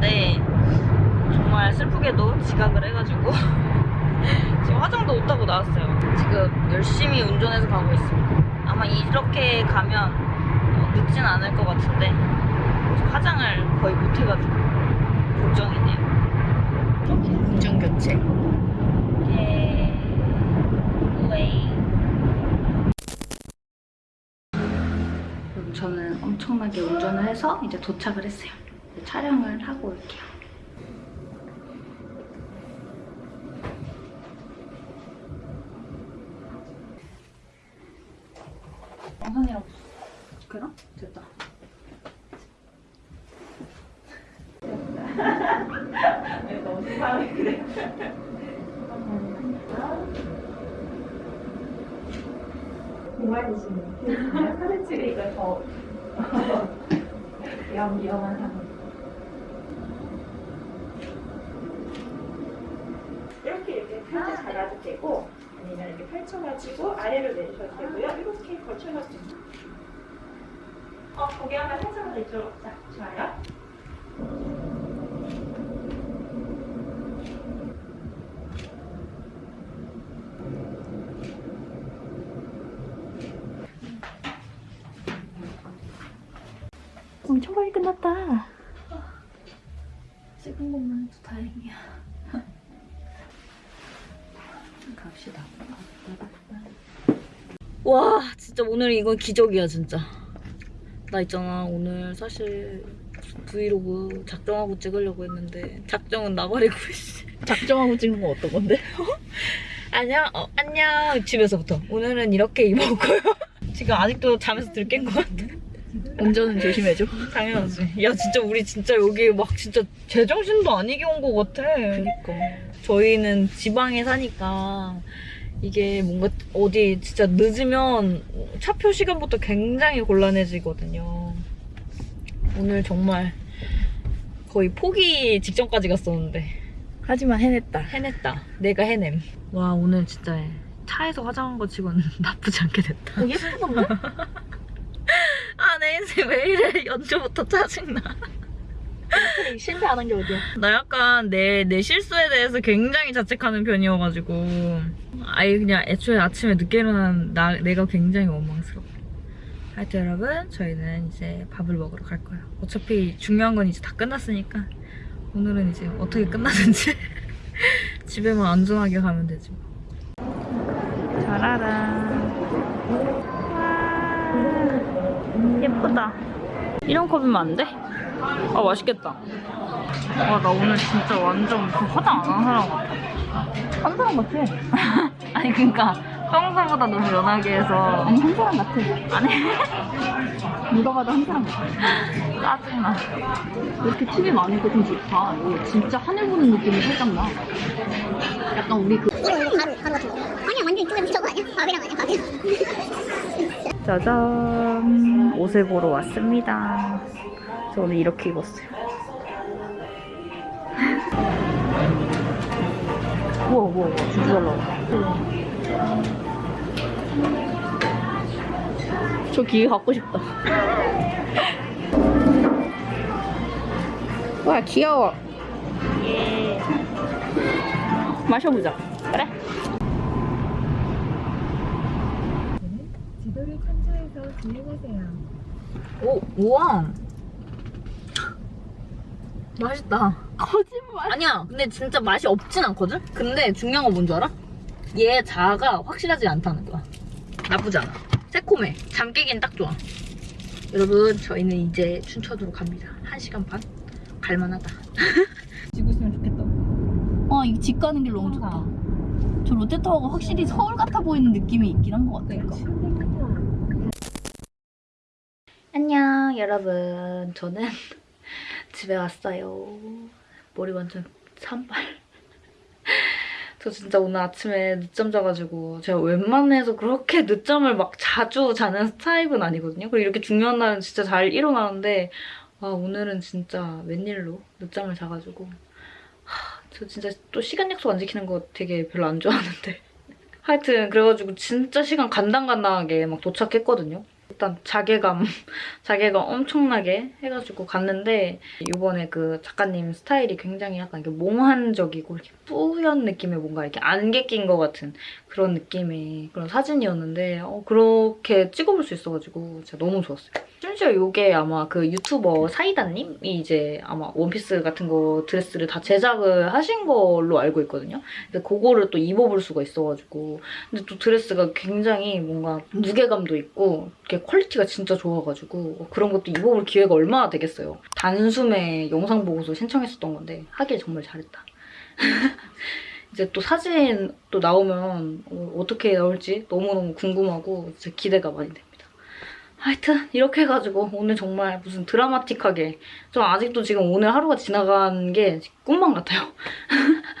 가는데 정말 슬프게도 지각을 해가지고 지금 화장도 못하고 나왔어요. 지금 열심히 운전해서 가고 있습니다. 아마 이렇게 가면 어, 늦진 않을 것 같은데 화장을 거의 못해가지고 걱정이네요. 운전 교체. 예. 웨이. 저는 엄청나게 운전을 해서 이제 도착을 했어요. 촬영을 하고 올게요. 영상이랑 그럼 됐다. 너무 사람이 그래. 사진 찍으니까 더 위험, 위험한 상황. 펼쳐 잡아도 되고 아니면 이렇게 펼쳐가지고 아래로 내리셔도 되고요. 이렇게 걸쳐놔도 됩니다. 어, 고개 한번 살짝만 더 이쪽으로 자, 좋아요. 엄청 빨리 끝났다. 찍은 것만 해도 다행이야. 갑시다. 와, 진짜 오늘 이건 기적이야, 진짜. 나 있잖아, 오늘 사실 브이로그 작정하고 찍으려고 했는데 작정은 나발이고 씨. 작정하고 찍은 거 어떤 건데? 안녕, 어, 안녕. 집에서부터. 오늘은 이렇게 거예요. 지금 아직도 잠에서 들깬 것 같아. 운전은 조심해줘. 당연하지. 야, 진짜 우리 진짜 여기 막 진짜 제정신도 아니게 온 것 같아. 그니까. 저희는 지방에 사니까 이게 뭔가 어디 진짜 늦으면 차표 시간부터 굉장히 곤란해지거든요. 오늘 정말 거의 포기 직전까지 갔었는데 하지만 해냈다. 해냈다. 내가 해냄. 와 오늘 진짜 차에서 화장한 거 치고는 나쁘지 않게 됐다. 어, 예쁘던데? 아 내 인생 왜 이래 연주부터 짜증나. 실패 안한게 어디야? 나 약간 내, 내 실수에 대해서 굉장히 자책하는 편이어가지고 아예 그냥 애초에 아침에 늦게 일어난 나, 내가 굉장히 원망스러워 하여튼 여러분 저희는 이제 밥을 먹으러 갈 거예요 어차피 중요한 건 이제 다 끝났으니까 오늘은 이제 어떻게 끝나든지 집에만 안전하게 가면 되지 뭐. 짜라란 와 예쁘다 이런 컵이면 안 돼? 아 맛있겠다 와 나 오늘 진짜 완전 그 화장 안 한 사람 같아 한 사람 같아. 아니 그니까 평소보다 너무 연하게 해서 아니, 한 사람 같아. 아니 누가 봐도 한 사람 같아. 짜증나 이렇게 팁이 많으니까 좀 좋다. 이거 진짜 하늘 보는 느낌이 살짝 나. 약간 우리 그 이거 이거 가루 가루 같은 거 아니야 완전 이쪽에 미쳐거 아니야? 밥이랑 아니야 밥이랑 짜잔 옷을 보러 왔습니다 저 오늘 이렇게 입었어요 우와 우와 우와 진짜 잘 나온다. 저 기계 갖고 싶다. 와 귀여워. 예 마셔보자. 그래 지도를 참조해서 진행하세요. 오 우와 맛있다 거짓말. 아니야 근데 진짜 맛이 없진 않거든? 근데 중요한 건 뭔지 알아? 얘 자아가 확실하지 않다는 거야 나쁘지 않아 새콤해 잠 깨긴 딱 좋아 여러분 저희는 이제 춘천으로 갑니다 1시간 반? 갈만하다 지고 있으면 좋겠다 아, 이 집 가는 길 너무 좋다. 저 롯데타워가 확실히 서울 같아 보이는 느낌이 있긴 한 것 같아요. 안녕 여러분 저는 집에 왔어요. 머리 완전 산발. 저 진짜 오늘 아침에 늦잠 자가지고 제가 웬만해서 그렇게 늦잠을 막 자주 자는 타입은 아니거든요. 그리고 이렇게 중요한 날은 진짜 잘 일어나는데 아 오늘은 진짜 웬일로 늦잠을 자가지고. 하, 저 진짜 또 시간 약속 안 지키는 거 되게 별로 안 좋아하는데. 하여튼 그래가지고 진짜 시간 간당간당하게 막 도착했거든요 일단 자괴감, 자괴감 엄청나게 해가지고 갔는데 이번에 그 작가님 스타일이 굉장히 약간 이렇게 몽환적이고 이렇게 뿌연 느낌의 뭔가 이렇게 안개 낀 것 같은 그런 느낌의 그런 사진이었는데 어, 그렇게 찍어볼 수 있어가지고 진짜 너무 좋았어요. 심지어 이게 아마 그 유튜버 사이다님이 이제 아마 원피스 같은 거 드레스를 다 제작을 하신 걸로 알고 있거든요. 근데 그거를 또 입어볼 수가 있어가지고 근데 또 드레스가 굉장히 뭔가 무게감도 있고 이렇게 quality가 진짜 좋아가지고 어, 그런 것도 입어볼 기회가 얼마나 되겠어요. 단숨에 영상 보고서 신청했었던 건데 하길 정말 잘했다. 이제 또 사진 또 나오면 어, 어떻게 나올지 너무너무 궁금하고 진짜 기대가 많이 됩니다. 하여튼 이렇게 해가지고 오늘 정말 무슨 드라마틱하게 좀 아직도 지금 오늘 하루가 지나간 게 꿈만 같아요.